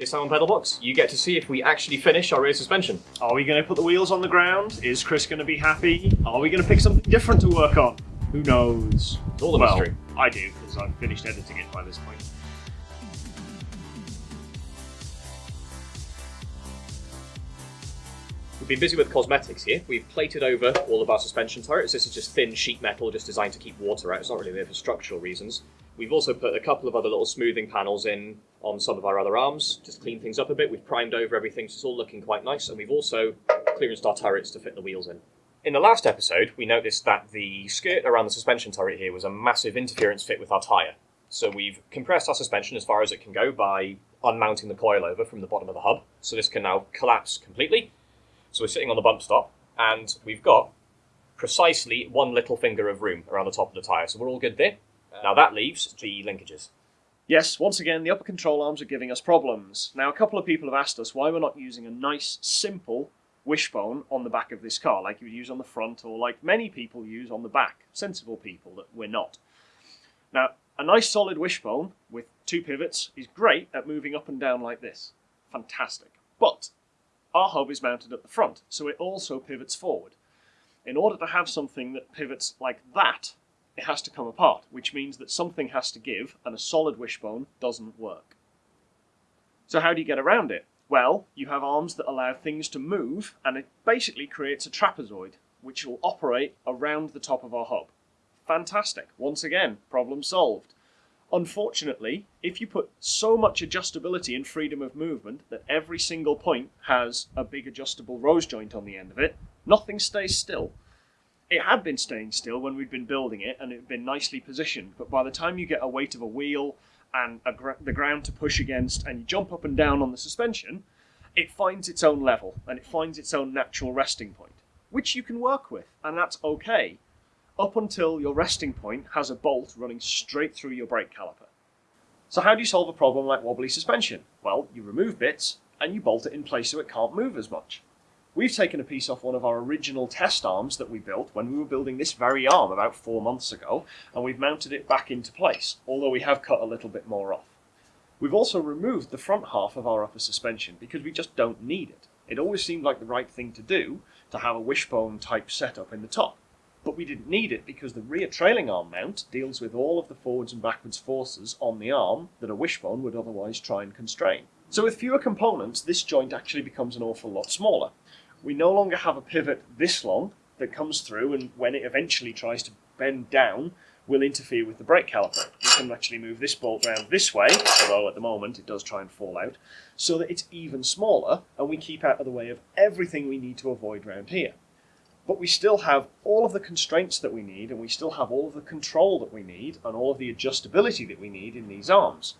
This time on Pedalbox, you get to see if we actually finish our rear suspension. Are we going to put the wheels on the ground? Is Chris going to be happy? Are we going to pick something different to work on? Who knows? It's all a well, mystery. I do, because I've finished editing it by this point. We've been busy with cosmetics here. We've plated over all of our suspension turrets. This is just thin sheet metal, just designed to keep water out. It's not really there for structural reasons. We've also put a couple of other little smoothing panels in on some of our other arms, just clean things up a bit. We've primed over everything, so it's all looking quite nice. And we've also clearanced our turrets to fit the wheels in. In the last episode, we noticed that the skirt around the suspension turret here was a massive interference fit with our tyre. So we've compressed our suspension as far as it can go by unmounting the coilover from the bottom of the hub. So this can now collapse completely. So we're sitting on the bump stop, and we've got precisely one little finger of room around the top of the tyre. So we're all good there. Now that leaves the linkages. Yes, once again, the upper control arms are giving us problems. Now, a couple of people have asked us why we're not using a nice, simple wishbone on the back of this car, like you would use on the front, or like many people use on the back. Sensible people that we're not. Now, a nice solid wishbone with two pivots is great at moving up and down like this. Fantastic. But our hub is mounted at the front, so it also pivots forward. In order to have something that pivots like that, it has to come apart, which means that something has to give, and a solid wishbone doesn't work. So how do you get around it? Well, you have arms that allow things to move, and it basically creates a trapezoid, which will operate around the top of our hub. Fantastic. Once again, problem solved. Unfortunately, if you put so much adjustability and freedom of movement that every single point has a big adjustable rose joint on the end of it, nothing stays still. It had been staying still when we'd been building it and it had been nicely positioned, but by the time you get a weight of a wheel and a gr- the ground to push against and you jump up and down on the suspension, it finds its own level and it finds its own natural resting point, which you can work with, and that's okay up until your resting point has a bolt running straight through your brake caliper. So how do you solve a problem like wobbly suspension? Well, you remove bits and you bolt it in place so it can't move as much. We've taken a piece off one of our original test arms that we built when we were building this very arm about four months ago, and we've mounted it back into place, although we have cut a little bit more off. We've also removed the front half of our upper suspension because we just don't need it. It always seemed like the right thing to do to have a wishbone type setup in the top but we didn't need it because the rear trailing arm mount deals with all of the forwards and backwards forces on the arm that a wishbone would otherwise try and constrain. So with fewer components, this joint actually becomes an awful lot smaller. We no longer have a pivot this long that comes through and when it eventually tries to bend down, will interfere with the brake caliper. We can actually move this bolt round this way, although at the moment it does try and fall out, so that it's even smaller and we keep out of the way of everything we need to avoid round here but we still have all of the constraints that we need, and we still have all of the control that we need, and all of the adjustability that we need in these arms.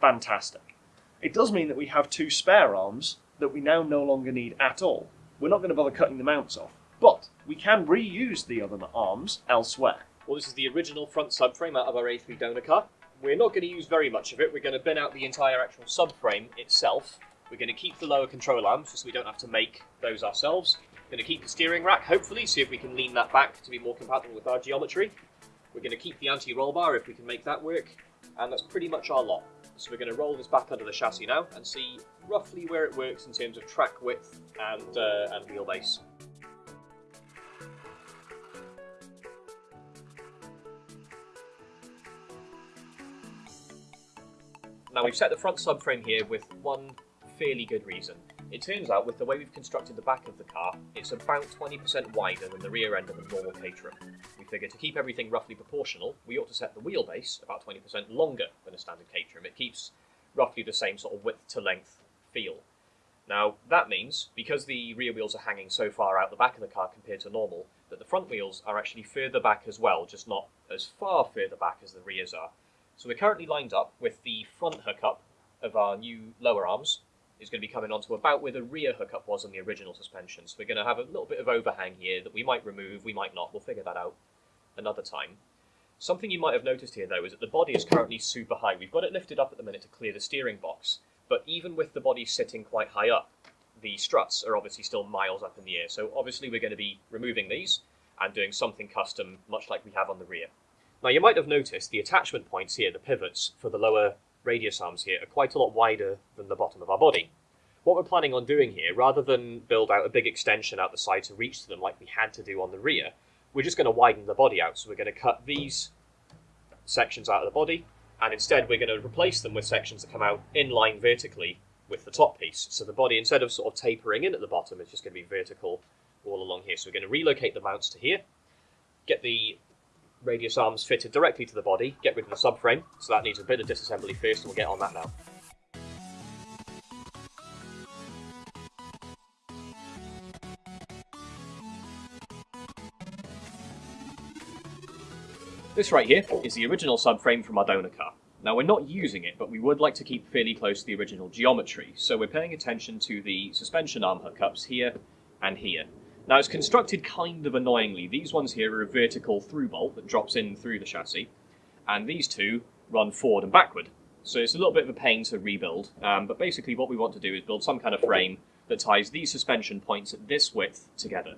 Fantastic. It does mean that we have two spare arms that we now no longer need at all. We're not going to bother cutting the mounts off, but we can reuse the other arms elsewhere. Well, this is the original front subframe out of our A3 donor car. We're not going to use very much of it. We're going to bin out the entire actual subframe itself. We're going to keep the lower control arms so we don't have to make those ourselves. Going to keep the steering rack, hopefully, see if we can lean that back to be more compatible with our geometry. We're going to keep the anti-roll bar if we can make that work. And that's pretty much our lot. So we're going to roll this back under the chassis now and see roughly where it works in terms of track width and, uh, and wheelbase. Now we've set the front subframe here with one fairly good reason. It turns out, with the way we've constructed the back of the car, it's about 20% wider than the rear end of a normal Caterham. We figured to keep everything roughly proportional, we ought to set the wheelbase about 20% longer than a standard Caterham. It keeps roughly the same sort of width to length feel. Now, that means, because the rear wheels are hanging so far out the back of the car compared to normal, that the front wheels are actually further back as well, just not as far further back as the rears are. So we're currently lined up with the front hookup of our new lower arms, is going to be coming onto about where the rear hookup was on the original suspension. So we're going to have a little bit of overhang here that we might remove, we might not. We'll figure that out another time. Something you might have noticed here, though, is that the body is currently super high. We've got it lifted up at the minute to clear the steering box, but even with the body sitting quite high up, the struts are obviously still miles up in the air. So obviously we're going to be removing these and doing something custom, much like we have on the rear. Now you might have noticed the attachment points here, the pivots for the lower radius arms here are quite a lot wider than the bottom of our body. What we're planning on doing here, rather than build out a big extension out the side to reach to them like we had to do on the rear, we're just going to widen the body out. So we're going to cut these sections out of the body, and instead we're going to replace them with sections that come out in line vertically with the top piece. So the body, instead of sort of tapering in at the bottom, is just going to be vertical all along here. So we're going to relocate the mounts to here, get the radius arms fitted directly to the body, get rid of the subframe, so that needs a bit of disassembly first, and we'll get on that now. This right here is the original subframe from our donor car. Now we're not using it, but we would like to keep fairly close to the original geometry, so we're paying attention to the suspension arm hookups here and here. Now it's constructed kind of annoyingly. These ones here are a vertical through bolt that drops in through the chassis, and these two run forward and backward. So it's a little bit of a pain to rebuild, um, but basically what we want to do is build some kind of frame that ties these suspension points at this width together.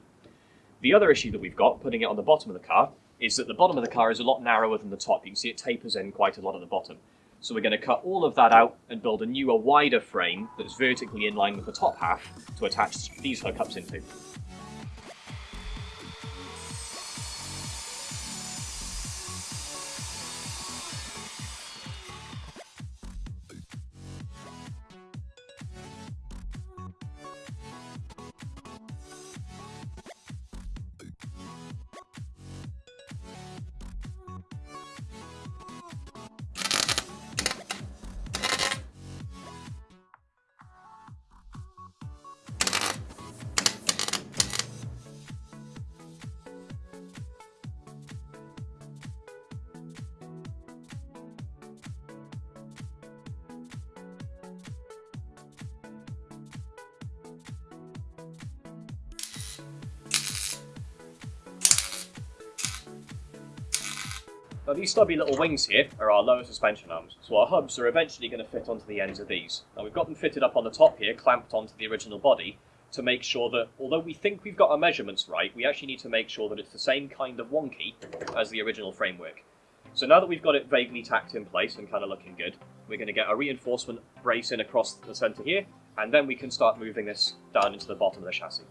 The other issue that we've got, putting it on the bottom of the car, is that the bottom of the car is a lot narrower than the top. You can see it tapers in quite a lot at the bottom. So we're going to cut all of that out and build a newer, wider frame that's vertically in line with the top half to attach these hookups into. Now these stubby little wings here are our lower suspension arms, so our hubs are eventually going to fit onto the ends of these. Now we've got them fitted up on the top here, clamped onto the original body, to make sure that, although we think we've got our measurements right, we actually need to make sure that it's the same kind of wonky as the original framework. So now that we've got it vaguely tacked in place and kind of looking good, we're going to get a reinforcement brace in across the centre here, and then we can start moving this down into the bottom of the chassis.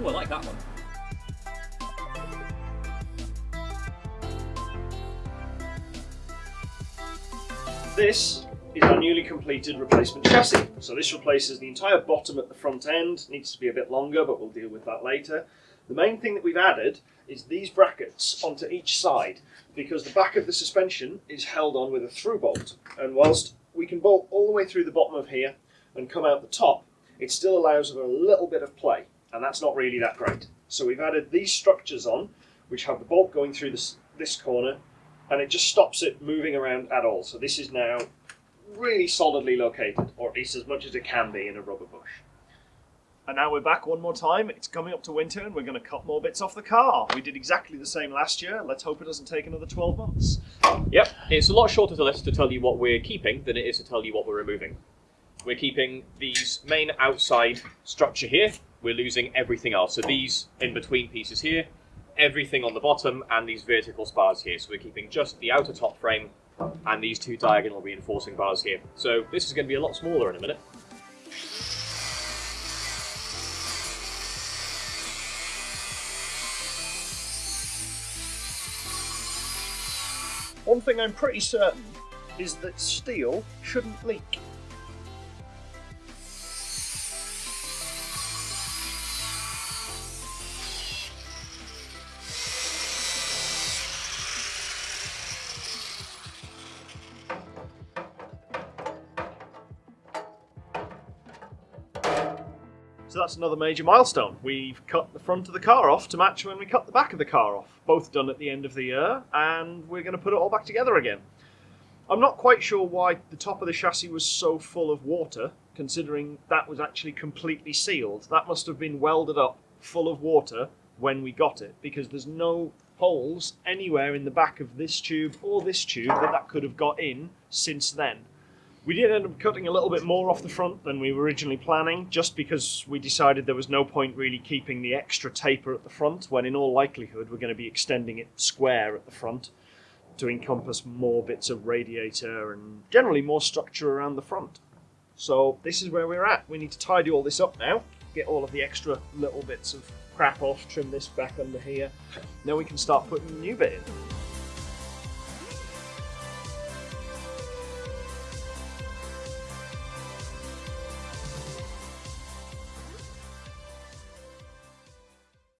Ooh, I like that one. This is our newly completed replacement chassis. So this replaces the entire bottom at the front end. Needs to be a bit longer, but we'll deal with that later. The main thing that we've added is these brackets onto each side because the back of the suspension is held on with a through bolt. And whilst we can bolt all the way through the bottom of here and come out the top, it still allows a little bit of play, and that's not really that great. So we've added these structures on, which have the bolt going through this, this corner, and it just stops it moving around at all. So this is now really solidly located, or at least as much as it can be in a rubber bush. And now we're back one more time. It's coming up to winter and we're going to cut more bits off the car. We did exactly the same last year. Let's hope it doesn't take another 12 months. Yep, it's a lot shorter to list to tell you what we're keeping than it is to tell you what we're removing. We're keeping these main outside structure here. We're losing everything else. So these in between pieces here, everything on the bottom, and these vertical spars here. So we're keeping just the outer top frame and these two diagonal reinforcing bars here. So this is going to be a lot smaller in a minute. One thing I'm pretty certain is that steel shouldn't leak. So that's another major milestone. We've cut the front of the car off to match when we cut the back of the car off. Both done at the end of the year, and we're going to put it all back together again. I'm not quite sure why the top of the chassis was so full of water, considering that was actually completely sealed. That must have been welded up full of water when we got it because there's no holes anywhere in the back of this tube or this tube that that could have got in since then. We did end up cutting a little bit more off the front than we were originally planning, just because we decided there was no point really keeping the extra taper at the front, when in all likelihood we're going to be extending it square at the front to encompass more bits of radiator and generally more structure around the front. So this is where we're at. We need to tidy all this up now, get all of the extra little bits of crap off, trim this back under here. Then we can start putting the new bit in.